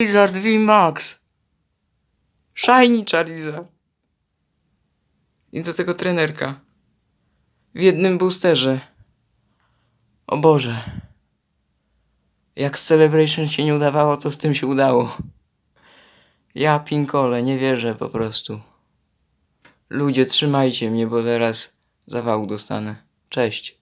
Charizard V Max. Shiny Charizard. I do tego trenerka. W jednym boosterze. O Boże. Jak z Celebration się nie udawało, to z tym się udało. Ja pinkole, nie wierzę po prostu. Ludzie, trzymajcie mnie, bo zaraz zawału dostanę. Cześć.